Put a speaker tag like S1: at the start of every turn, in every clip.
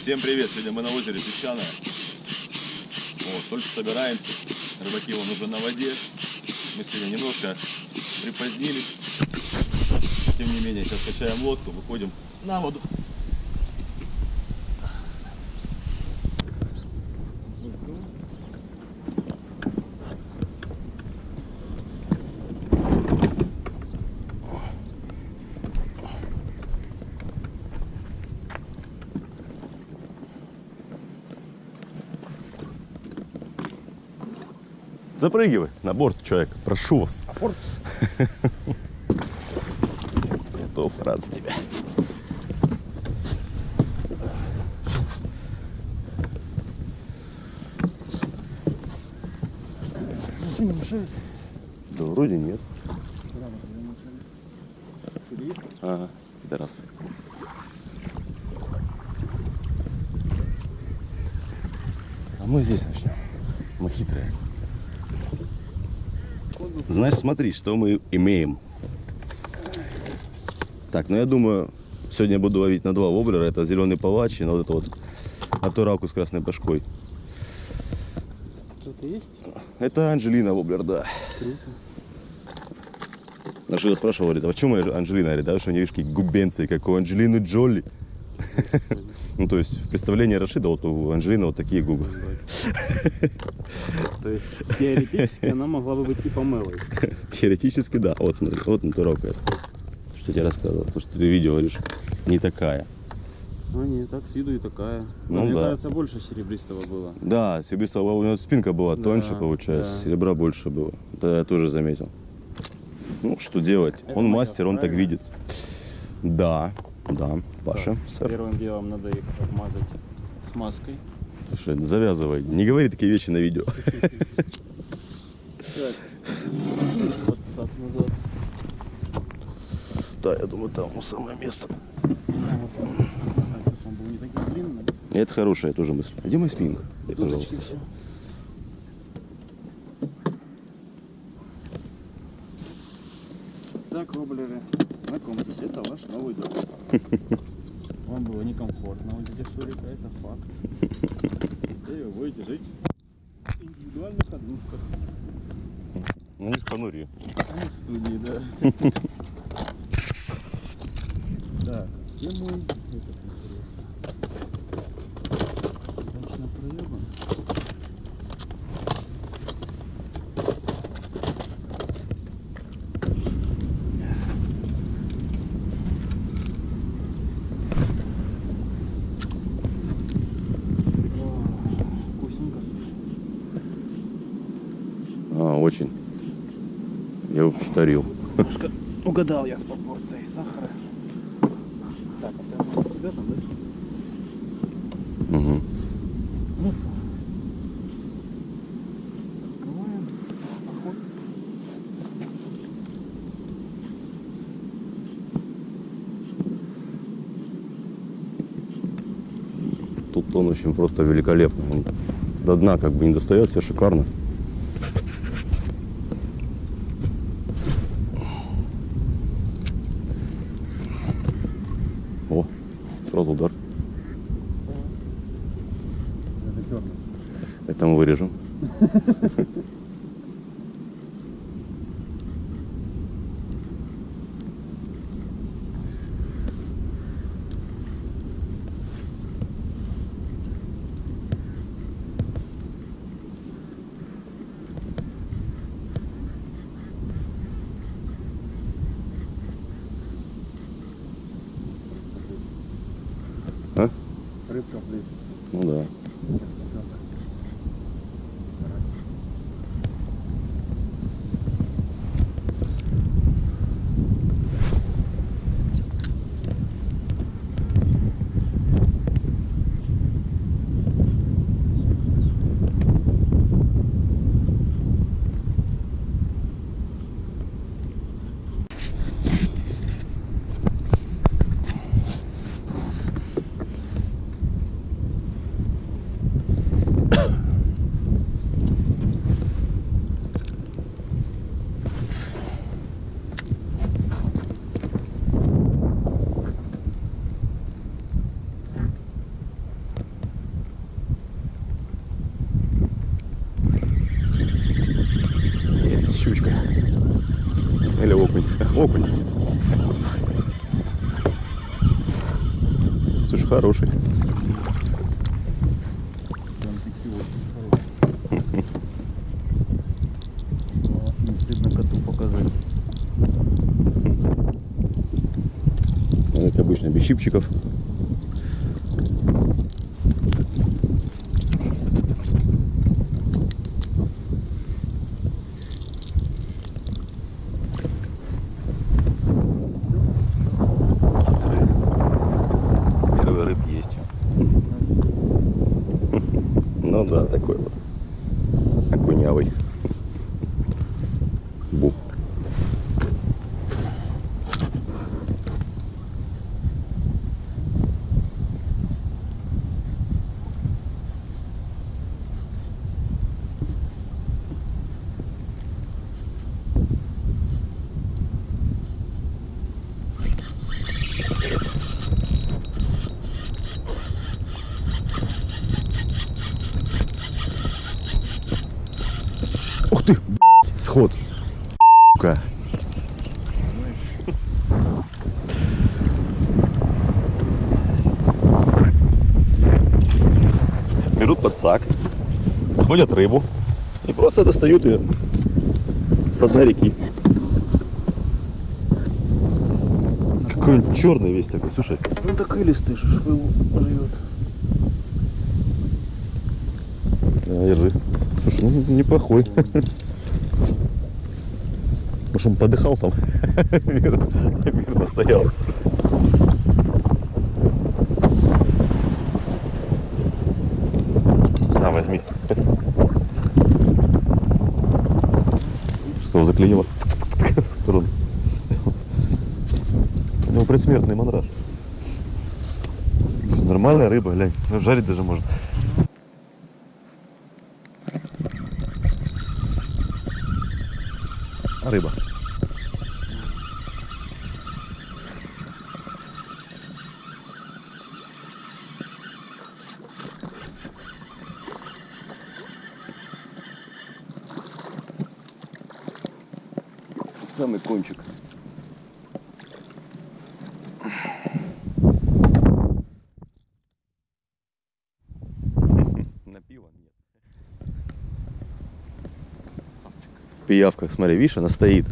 S1: Всем привет! Сегодня мы на озере Песчаное. Вот, только собираемся. Рыбаки вон уже на воде. Мы сегодня немножко припозднились. Тем не менее, сейчас качаем лодку, выходим на воду. Запрыгивай на борт, человек. Прошу вас. Готов, рад за тебя. Да вроде нет. Ага, пидорасы. А мы здесь начнем. Мы хитрые. Знаешь, смотри, что мы имеем. Так, ну я думаю, сегодня я буду ловить на два воблера. Это зеленый палач и на вот это вот атураку с красной башкой.
S2: Кто-то есть?
S1: Это Анжелина воблер, да.
S2: Круто.
S1: На что я спрашивал, говорит, а почему Анжелина? Говорит, да, что у нее видишь, какие губенцы, как у Анджелины Джоли. Ну, то есть, в представлении Рашида, вот у Анжелины вот такие губы.
S2: То есть теоретически она могла бы быть и помылой.
S1: Теоретически, да. Вот, смотри, вот натуралка. это. Что тебе рассказывал, то, что ты видео говоришь, не такая.
S2: А не, так с виду и такая.
S1: Ну
S2: Мне
S1: да.
S2: кажется, больше серебристого было.
S1: Да, Сибиса, у него спинка была
S2: Да,
S1: тоньше, получается,
S2: да.
S1: серебра больше было. Это я тоже заметил. Ну, что делать?
S2: Это
S1: он мастер, он так
S2: правильно?
S1: видит. Да, да, Паша,
S2: Так,
S1: сэр.
S2: Первым делом надо их обмазать смазкой.
S1: Слушай, завязывай. Не говори такие вещи на видео. Да, я думаю, там самое место. Это хорошая тоже мысль. А где мой спиннинг? Дай, пожалуйста.
S2: Так, воблеры, знакомьтесь, это ваш новый дом. Вам было некомфортно вот здесь Шурика, это факт. Теперь вы будете жить в индивидуальных однушках.
S1: Ну, не в понуре.
S2: А не в студии, да. Так, где мой этот интересно? Удачно проебан. О, Вкусненько.
S1: А, очень. Я повторил.
S2: Немножко угадал я с пропорцией сахара. Так, это у тебя там, да?
S1: Угу.
S2: Ну что, открываем поход.
S1: Тут он очень просто великолепно. Он до дна как бы не достает, все шикарно. О, сразу удар.
S2: Это черный.
S1: Это мы вырежем. А?
S2: Рыбка, блин.
S1: Ну да.
S2: Показать.
S1: Ну, Как обычно, без щипчиков. Открыт. Первый рыб есть. Ну да, такой вот. Окунявый. Сход. Сука. Берут подсак, находят рыбу и просто достают ее с дна реки. Какой он черный весь такой, слушай.
S2: Ну так илистый же швыл живет.
S1: Да, держи. Слушай, ну неплохой. Может, он подыхал там? Мирно стоял. На, возьми. Что, заклинило? В сторону. Ну, предсмертный мандраж. Нормальная рыба, глянь. Ну, жарить даже можно. рыба. Самый кончик. На пиво нет. В пиявках, смотри, видишь, она стоит.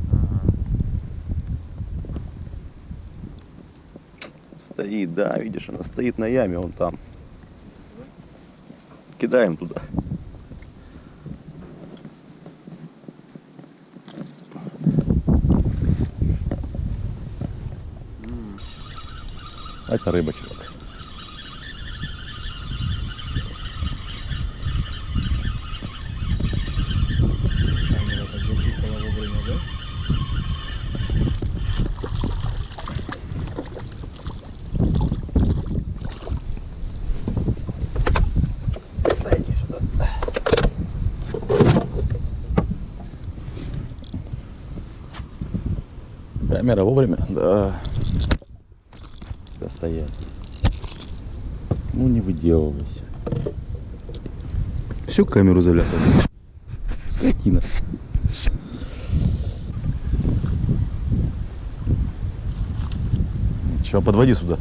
S1: Стоит, да, видишь, она стоит на яме, он там. Кидаем туда. Это рыба, чувак.
S2: Камера вовремя, да?
S1: Дайте сюда. Камера вовремя? Да. Всё, стоять. Ну не выделывайся. Всю камеру заляпал. Скотина. Че, подводи сюда.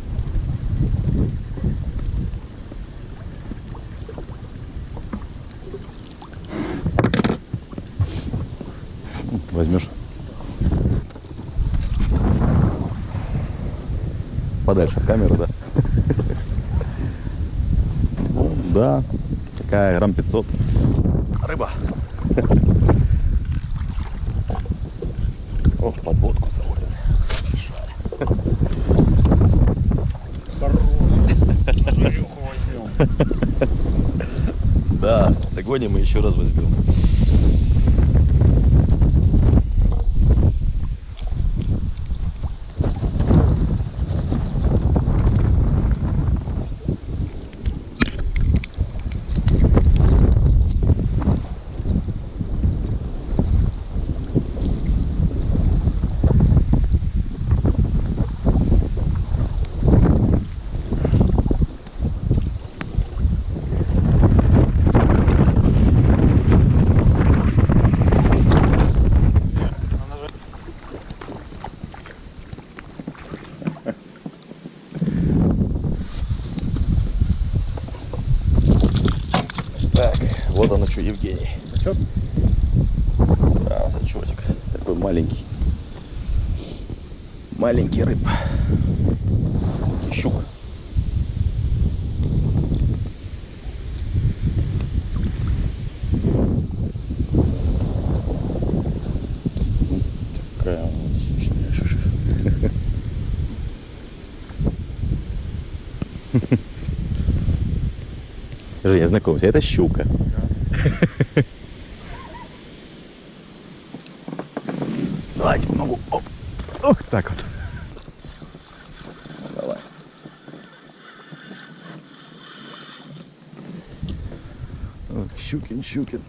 S1: Возьмешь. Подальше от камеры, да? Ну, да. Такая грамм 500. Рыба. О, подводку
S2: возьмем.
S1: Да, догоним мы еще раз возьмем. Маленький рыб. Щук. Такая вот. Женя, знакомься, это щука. Давайте помогу. Оп. Ох, так вот. Ох, Щукин, Щукин.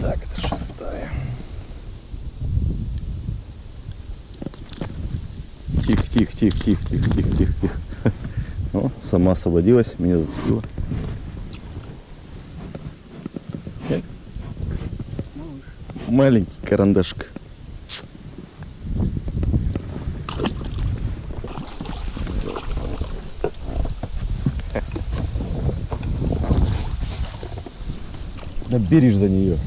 S1: Так, это шестая. Тихо, тихо, тихо, тихо, тихо, тихо, тихо, тихо. О, сама освободилась, меня зацепила. Маленький карандашик. Наберешь за нее.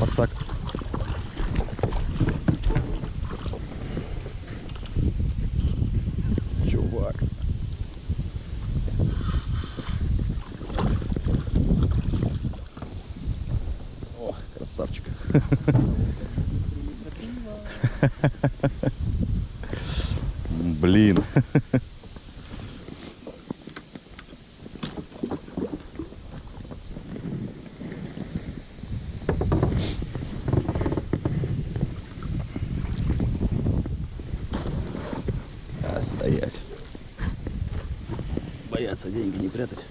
S1: Подсак. Чувак. Ох, красавчик. Блин. А, стоять. Боятся деньги не прятать.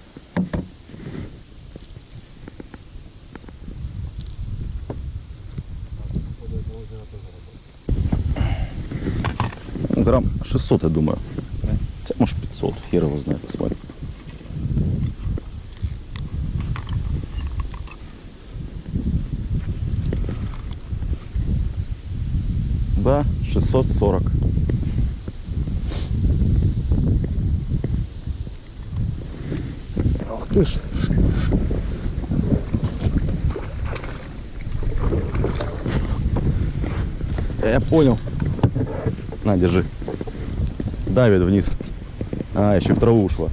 S1: Грамм 600, я думаю. Хотя, может 500, хер его знает, посмотрим. Да, 640. Ты ж. Я понял. На, держи. Давит вниз. А, еще в траву ушла.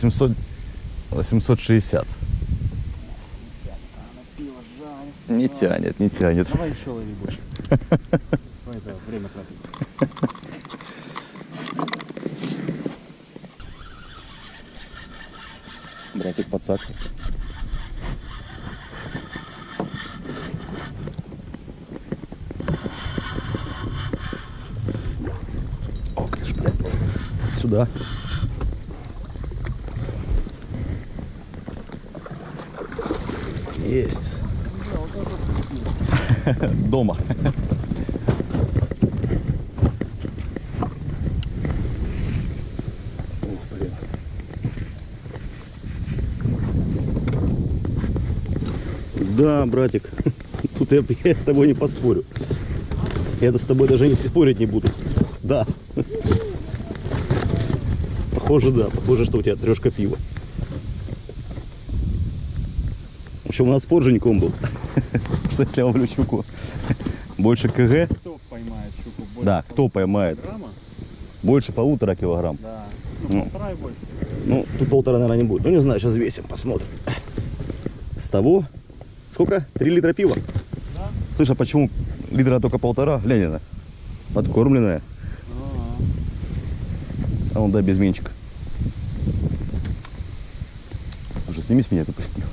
S1: 800, 860. Не тянет, не тянет.
S2: Давай еще лови больше. Давай, давай, время тратить.
S1: Братик подсак. Ох ты ж, блядь. Сюда. Есть. Дома. Да, братик, тут я, я с тобой не поспорю. Я с тобой даже не спорить не буду. Да. Похоже, да. Похоже, что у тебя трешка пива. В общем, у нас спор Женьком был. Что если я ловлю щуку больше КГ?
S2: Кто поймает щуку больше?
S1: Да, кто поймает
S2: Грамма?
S1: больше полутора килограмм.
S2: Да.
S1: Ну.
S2: Ну, полтора и больше.
S1: Ну, тут полтора, наверное, не будет. Ну, не знаю, сейчас весим, посмотрим. С того, сколько? Три литра пива?
S2: Да.
S1: Слышь, а почему литра только полтора? Ленина. Подкормленная.
S2: Ага.
S1: А он, да, без менчика. Уже сними с меня эту пустил.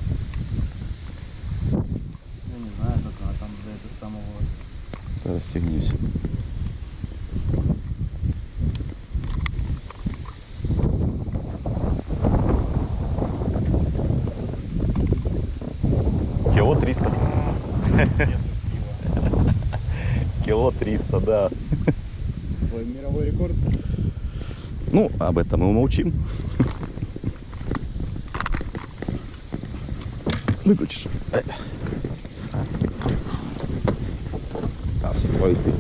S2: расстегнись. Кило 300.
S1: Кило 300, да.
S2: Твой мировой рекорд?
S1: Ну, об этом мы умолчим. Выключишь. А ты.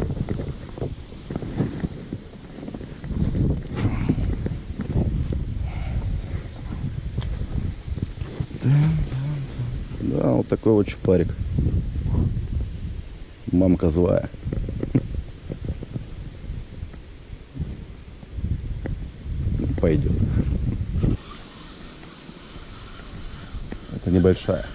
S1: Да, вот такой вот чупарик. Мамка злая. Пойдет. Это небольшая.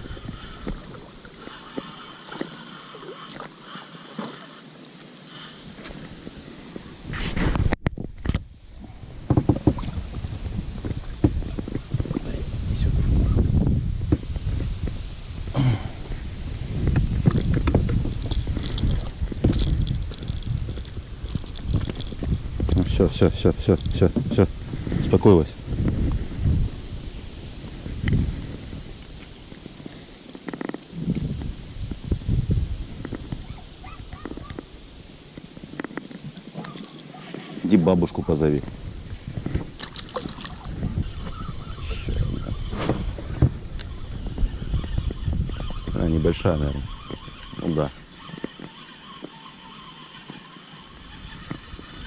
S1: Все, все, все, все, все, все. Успокоилась. Иди бабушку позови. А, небольшая, наверное. Ну да.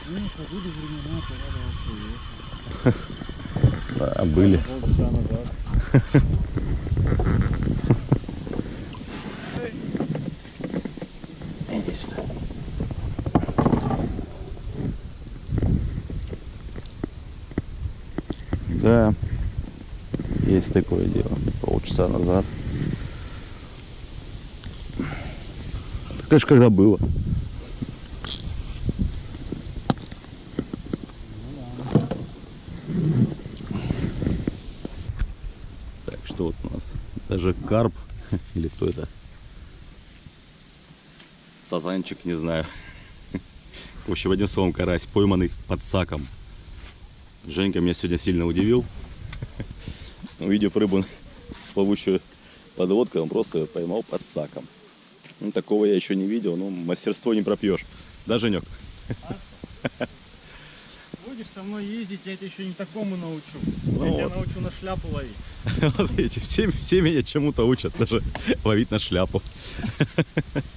S2: Ну, были времена, когда
S1: Да, были.
S2: полчаса.
S1: Иди сюда. Да, есть такое дело. Полчаса назад. Конечно, когда было. Так, что вот у нас? Даже карп, или кто это? Сазанчик, не знаю. В общем, одним словом, карась, пойманный под саком. Женька меня сегодня сильно удивил. Увидев рыбу, плавучую под лодкой, он просто ее поймал под саком. Ну, такого я еще не видел, но мастерство не пропьешь. Да, Женек?
S2: Будешь со мной ездить, я тебя еще не такому научу.
S1: Ну
S2: я тебя
S1: вот.
S2: научу на шляпу ловить.
S1: Вот видите, все, все меня чему-то учат, даже ловить на шляпу.